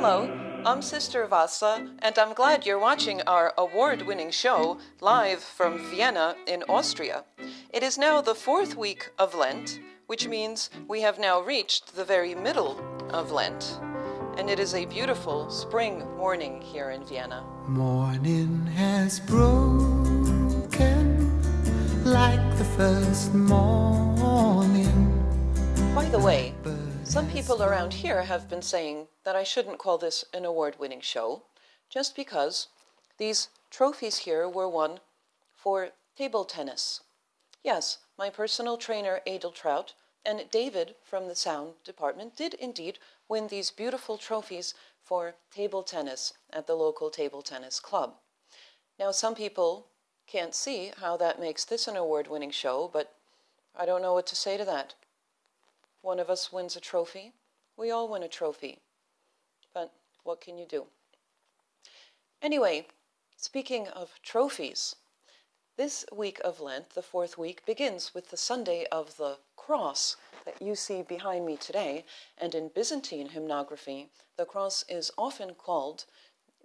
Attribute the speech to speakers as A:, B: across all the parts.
A: Hello, I'm Sister Vassa, and I'm glad you're watching our award-winning show live from Vienna in Austria. It is now the fourth week of Lent, which means we have now reached the very middle of Lent. And it is a beautiful spring morning here in Vienna.
B: Morning has broken like the first morning.
A: By the way, some people around here have been saying that I shouldn't call this an award-winning show, just because these trophies here were won for table tennis. Yes, my personal trainer Edeltraut and David from the sound department did indeed win these beautiful trophies for table tennis at the local table tennis club. Now, some people can't see how that makes this an award-winning show, but I don't know what to say to that. One of us wins a trophy. We all win a trophy. But what can you do? Anyway, speaking of trophies, this week of Lent, the fourth week, begins with the Sunday of the Cross that you see behind me today. And in Byzantine hymnography, the cross is often called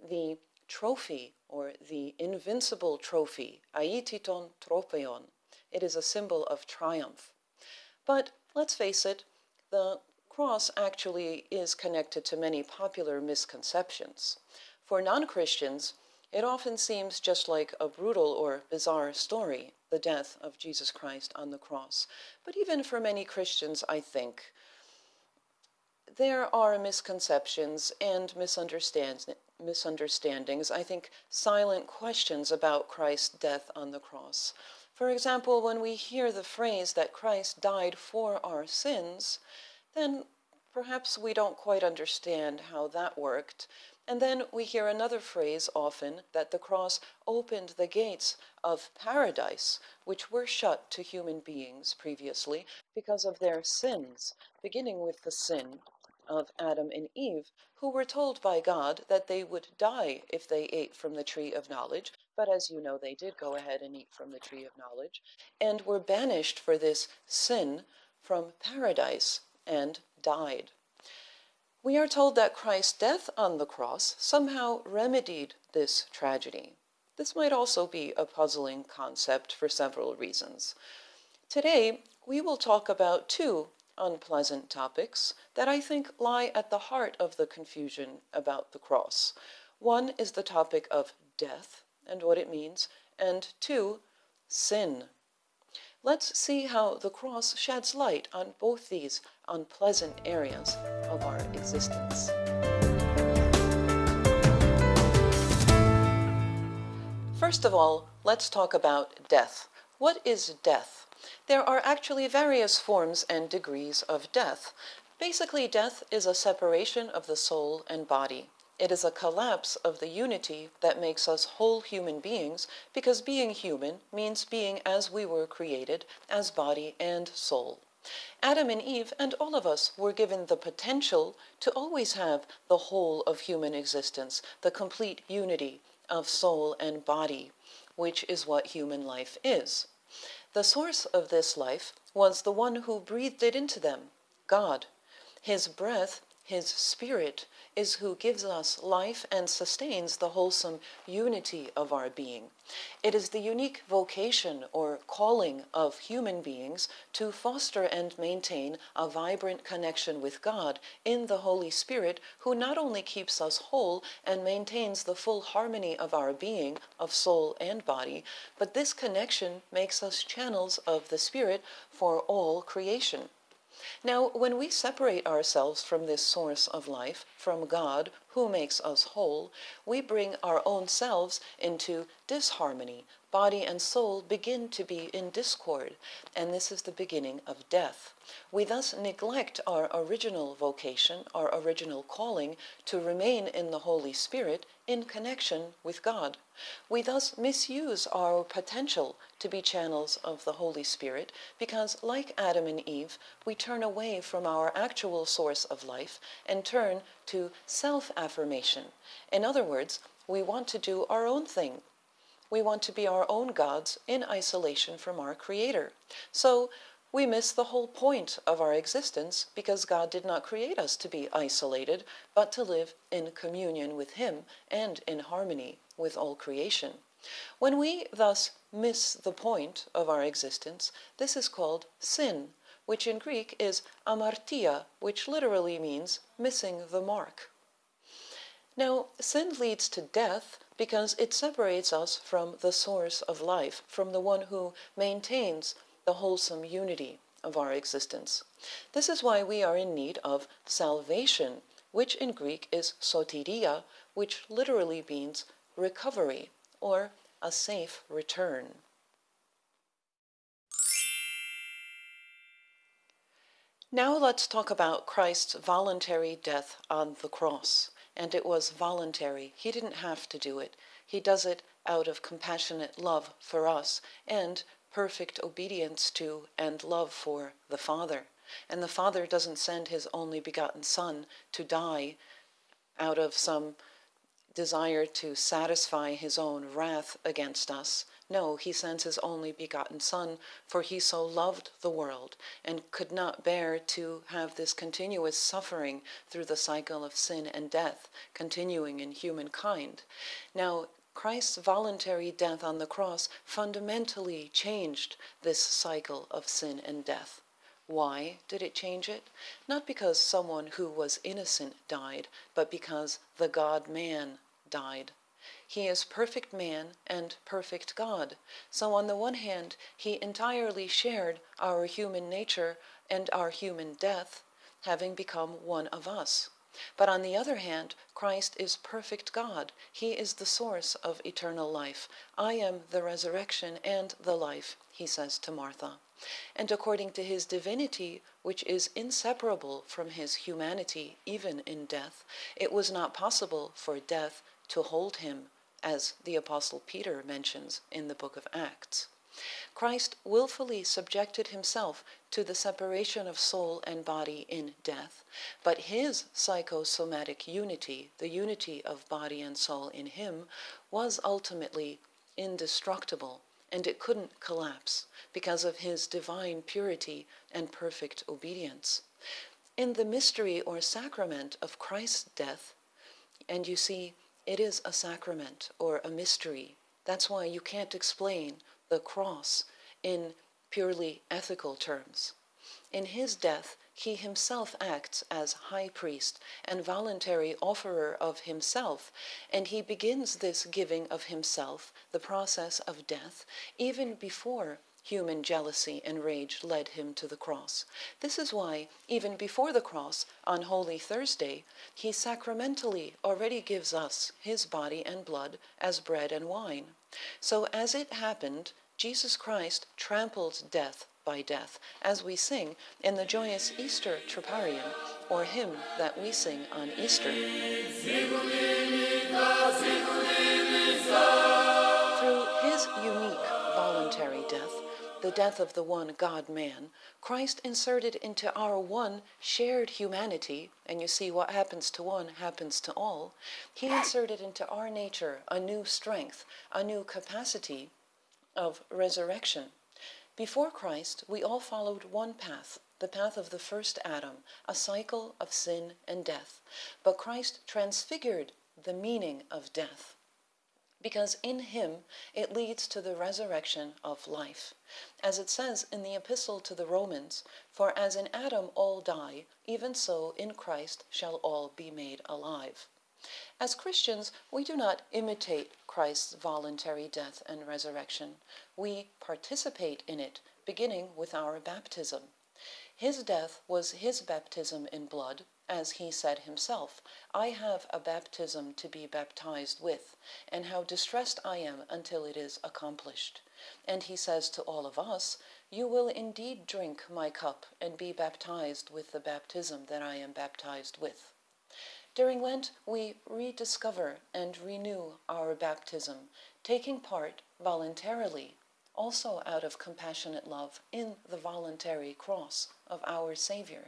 A: the trophy or the invincible trophy, aititon tropeion. It is a symbol of triumph. But let's face it, the cross actually is connected to many popular misconceptions. For non-Christians, it often seems just like a brutal or bizarre story, the death of Jesus Christ on the cross. But even for many Christians, I think, there are misconceptions and misunderstandings, I think silent questions about Christ's death on the cross. For example, when we hear the phrase that Christ died for our sins, then perhaps we don't quite understand how that worked. And then we hear another phrase often that the cross opened the gates of paradise, which were shut to human beings previously because of their sins, beginning with the sin of Adam and Eve, who were told by God that they would die if they ate from the tree of knowledge, but as you know, they did go ahead and eat from the tree of knowledge, and were banished for this sin from paradise and died. We are told that Christ's death on the cross somehow remedied this tragedy. This might also be a puzzling concept for several reasons. Today, we will talk about two unpleasant topics that I think lie at the heart of the confusion about the cross. One is the topic of death and what it means, and two, sin. Let's see how the cross sheds light on both these unpleasant areas of our existence. First of all, let's talk about death. What is death? There are actually various forms and degrees of death. Basically, death is a separation of the soul and body. It is a collapse of the unity that makes us whole human beings, because being human means being as we were created, as body and soul. Adam and Eve and all of us were given the potential to always have the whole of human existence, the complete unity of soul and body, which is what human life is. The source of this life was the one who breathed it into them, God. His breath, his spirit, is who gives us life and sustains the wholesome unity of our being. It is the unique vocation or calling of human beings to foster and maintain a vibrant connection with God in the Holy Spirit, who not only keeps us whole and maintains the full harmony of our being, of soul and body, but this connection makes us channels of the Spirit for all creation. Now, when we separate ourselves from this source of life, from God, who makes us whole, we bring our own selves into disharmony. Body and soul begin to be in discord, and this is the beginning of death. We thus neglect our original vocation, our original calling, to remain in the Holy Spirit in connection with God. We thus misuse our potential to be channels of the Holy Spirit because, like Adam and Eve, we turn away from our actual source of life and turn to self-affirmation. In other words, we want to do our own thing. We want to be our own gods in isolation from our Creator. So We miss the whole point of our existence because God did not create us to be isolated, but to live in communion with Him and in harmony with all creation. When we thus miss the point of our existence, this is called sin, which in Greek is amartia, which literally means missing the mark. Now, sin leads to death because it separates us from the source of life, from the one who maintains the wholesome unity of our existence. This is why we are in need of salvation, which in Greek is soteria, which literally means recovery or a safe return. Now let's talk about Christ's voluntary death on the cross and it was voluntary. He didn't have to do it. He does it out of compassionate love for us and perfect obedience to and love for the Father. And the Father doesn't send his only begotten Son to die out of some desire to satisfy his own wrath against us. No, he sends his only begotten Son, for he so loved the world and could not bear to have this continuous suffering through the cycle of sin and death continuing in humankind. Now, Christ's voluntary death on the cross fundamentally changed this cycle of sin and death. Why did it change it? Not because someone who was innocent died, but because the God man died. He is perfect man and perfect God. So, on the one hand, he entirely shared our human nature and our human death, having become one of us. But on the other hand, Christ is perfect God. He is the source of eternal life. I am the resurrection and the life, he says to Martha. And according to his divinity, which is inseparable from his humanity, even in death, it was not possible for death to hold him, as the Apostle Peter mentions in the book of Acts. Christ willfully subjected himself to the separation of soul and body in death, but his psychosomatic unity, the unity of body and soul in him, was ultimately indestructible and it couldn't collapse because of his divine purity and perfect obedience. In the mystery or sacrament of Christ's death, and you see, it is a sacrament or a mystery. That's why you can't explain the cross in purely ethical terms. In his death, he himself acts as high priest and voluntary offerer of himself, and he begins this giving of himself, the process of death, even before human jealousy and rage led him to the cross. This is why, even before the cross, on Holy Thursday, he sacramentally already gives us his body and blood as bread and wine. So, as it happened, Jesus Christ trampled death by death, as we sing in the joyous Easter Troparion, or hymn that we sing on Easter. Through his unique voluntary death, the death of the one God man, Christ inserted into our one shared humanity, and you see what happens to one happens to all, he inserted into our nature a new strength, a new capacity of resurrection. Before Christ, we all followed one path, the path of the first Adam, a cycle of sin and death. But Christ transfigured the meaning of death because in him it leads to the resurrection of life. As it says in the Epistle to the Romans, For as in Adam all die, even so in Christ shall all be made alive. As Christians, we do not imitate Christ's voluntary death and resurrection. We participate in it, beginning with our baptism. His death was his baptism in blood, as he said himself, I have a baptism to be baptized with, and how distressed I am until it is accomplished. And he says to all of us, You will indeed drink my cup and be baptized with the baptism that I am baptized with. During Lent, we rediscover and renew our baptism, taking part voluntarily also out of compassionate love in the voluntary cross of our Savior,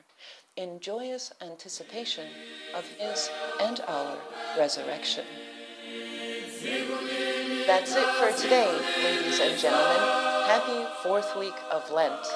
A: in joyous anticipation of his and our resurrection. That's it for today, ladies and gentlemen. Happy fourth week of Lent.